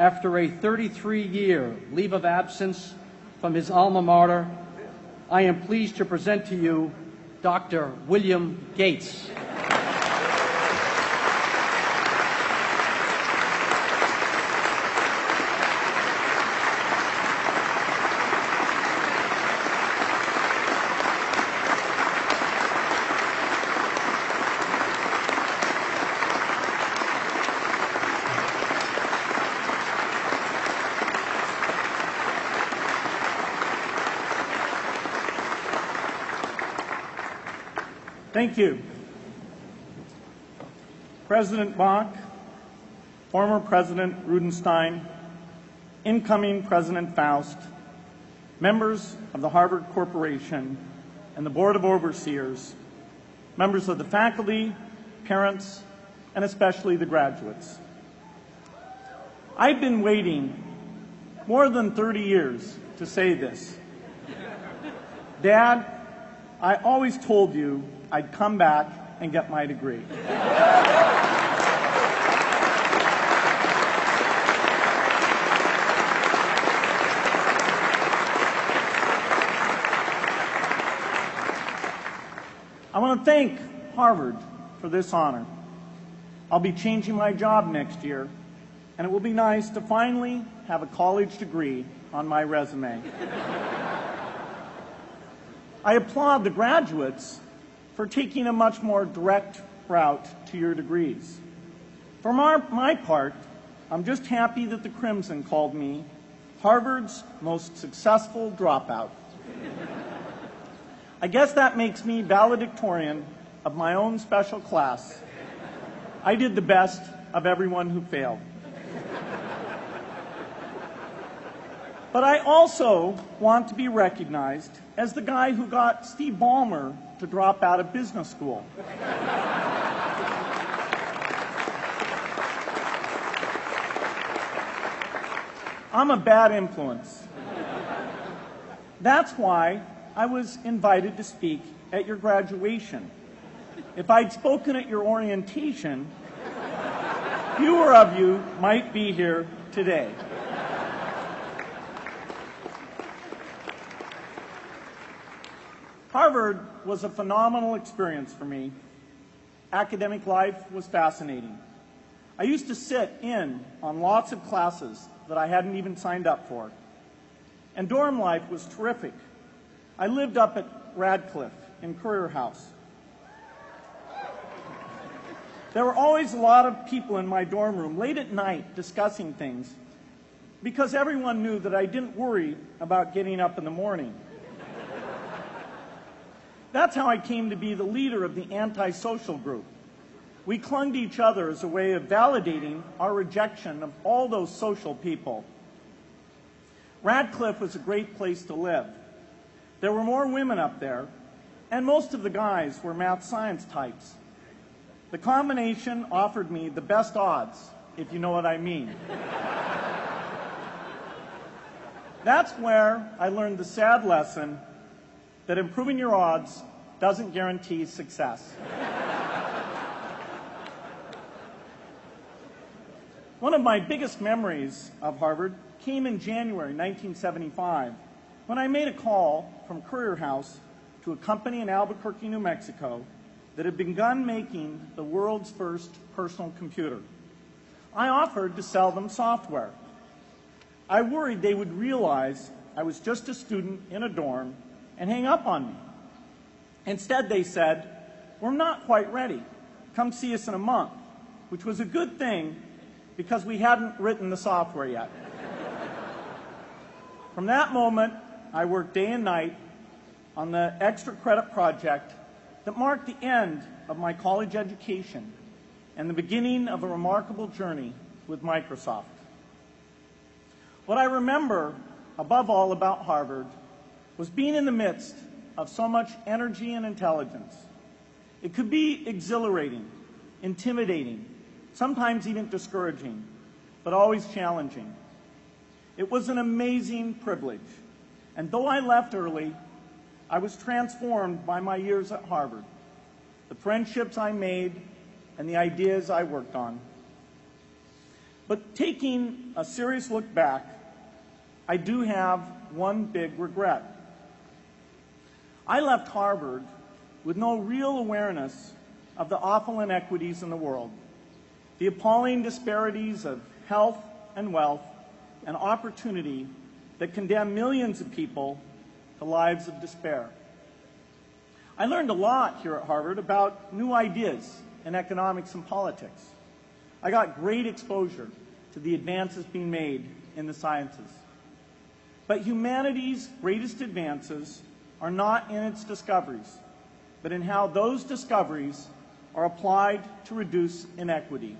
after a 33-year leave of absence from his alma mater, I am pleased to present to you Dr. William Gates. Thank you. President Bok, former President Rudenstein, incoming President Faust, members of the Harvard Corporation and the Board of Overseers, members of the faculty, parents, and especially the graduates. I've been waiting more than 30 years to say this. Dad, I always told you I'd come back and get my degree. I want to thank Harvard for this honor. I'll be changing my job next year, and it will be nice to finally have a college degree on my resume. I applaud the graduates for taking a much more direct route to your degrees. For my, my part, I'm just happy that the Crimson called me Harvard's most successful dropout. I guess that makes me valedictorian of my own special class. I did the best of everyone who failed. But I also want to be recognized as the guy who got Steve Ballmer to drop out of business school. I'm a bad influence. That's why I was invited to speak at your graduation. If I'd spoken at your orientation, fewer of you might be here today. Harvard was a phenomenal experience for me. Academic life was fascinating. I used to sit in on lots of classes that I hadn't even signed up for. And dorm life was terrific. I lived up at Radcliffe in Currier House. There were always a lot of people in my dorm room late at night discussing things because everyone knew that I didn't worry about getting up in the morning. That's how I came to be the leader of the antisocial group. We clung to each other as a way of validating our rejection of all those social people. Radcliffe was a great place to live. There were more women up there, and most of the guys were math science types. The combination offered me the best odds, if you know what I mean. That's where I learned the sad lesson that improving your odds doesn't guarantee success. One of my biggest memories of Harvard came in January 1975 when I made a call from Currier House to a company in Albuquerque, New Mexico that had begun making the world's first personal computer. I offered to sell them software. I worried they would realize I was just a student in a dorm and hang up on me. Instead, they said, We're not quite ready. Come see us in a month, which was a good thing because we hadn't written the software yet. From that moment, I worked day and night on the extra credit project that marked the end of my college education and the beginning of a remarkable journey with Microsoft. What I remember above all about Harvard was being in the midst of so much energy and intelligence. It could be exhilarating, intimidating, sometimes even discouraging, but always challenging. It was an amazing privilege. And though I left early, I was transformed by my years at Harvard, the friendships I made, and the ideas I worked on. But taking a serious look back, I do have one big regret. I left Harvard with no real awareness of the awful inequities in the world, the appalling disparities of health and wealth and opportunity that condemn millions of people to lives of despair. I learned a lot here at Harvard about new ideas in economics and politics. I got great exposure to the advances being made in the sciences. But humanity's greatest advances are not in its discoveries, but in how those discoveries are applied to reduce inequity.